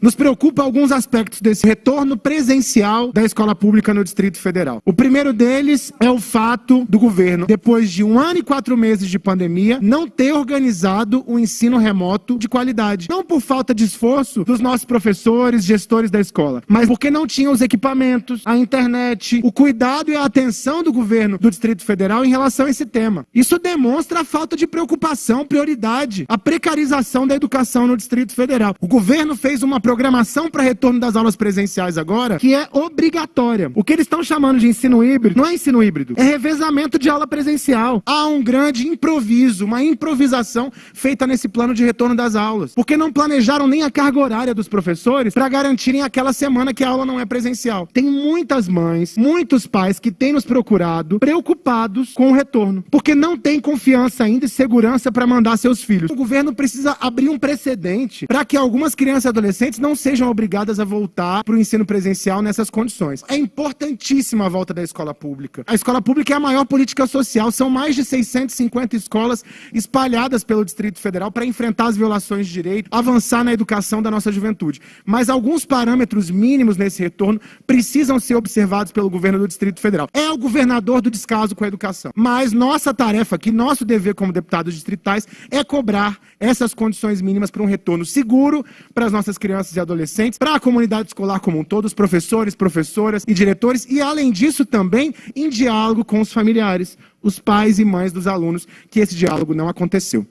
Nos preocupa alguns aspectos desse retorno presencial da escola pública no Distrito Federal. O primeiro deles é o fato do governo, depois de um ano e quatro meses de pandemia, não ter organizado o um ensino remoto de qualidade. Não por falta de esforço dos nossos professores, gestores da escola, mas porque não tinham os equipamentos, a internet, o cuidado e a atenção do governo do Distrito Federal em relação a esse tema. Isso demonstra a falta de preocupação, prioridade, a precarização da educação no Distrito Federal. O governo fez uma programação para retorno das aulas presenciais agora, que é obrigatória. O que eles estão chamando de ensino híbrido não é ensino híbrido, é revezamento de aula presencial. Há um grande improviso, uma improvisação feita nesse plano de retorno das aulas. Porque não planejaram nem a carga horária dos professores para garantirem aquela semana que a aula não é presencial. Tem muitas mães, muitos pais que têm nos procurado preocupados com o retorno, porque não tem confiança ainda e segurança para mandar seus filhos. O governo precisa abrir um precedente para que algumas crianças e adolescentes não sejam obrigadas a voltar para o ensino presencial nessas condições. É importantíssima a volta da escola pública. A escola pública é a maior política social. São mais de 650 escolas espalhadas pelo Distrito Federal para enfrentar as violações de direito, avançar na educação da nossa juventude. Mas alguns parâmetros mínimos nesse retorno precisam ser observados pelo governo do Distrito Federal. É o governador do descaso com a educação. Mas nossa tarefa aqui, nosso dever como deputados distritais, é cobrar essas condições mínimas para um retorno seguro para as nossas crianças crianças e adolescentes, para a comunidade escolar como um todo, os professores, professoras e diretores, e além disso também em diálogo com os familiares, os pais e mães dos alunos, que esse diálogo não aconteceu.